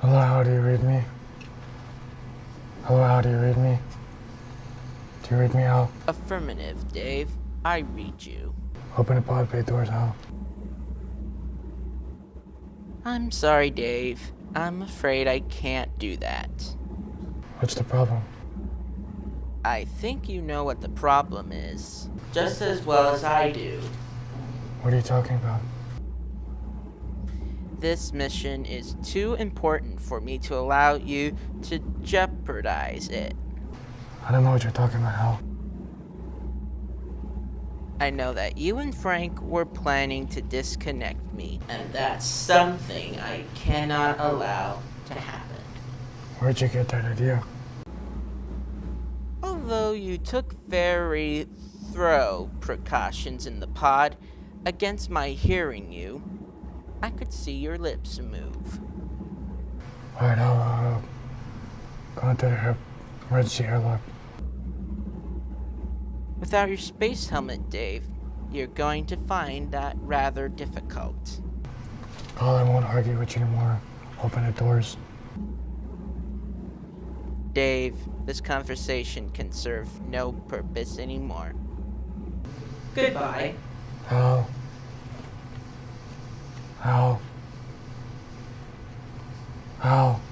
Hello, how do you read me? Hello, how do you read me? Do you read me, HAL? Affirmative, Dave. I read you. Open the pod bay doors, HAL. I'm sorry, Dave. I'm afraid I can't do that. What's the problem? I think you know what the problem is. Just as well as I do. What are you talking about? This mission is too important for me to allow you to jeopardize it. I don't know what you're talking about, HAL. I know that you and Frank were planning to disconnect me, and that's something I cannot allow to happen. Where'd you get that idea? Although you took very thorough precautions in the pod against my hearing you, I could see your lips move. Alright, I'll uh, go into the emergency airlock. Without your space helmet, Dave, you're going to find that rather difficult. HAL, I won't argue with you anymore. Open the doors. Dave, this conversation can serve no purpose anymore. Goodbye. HAL. HAL. HAL.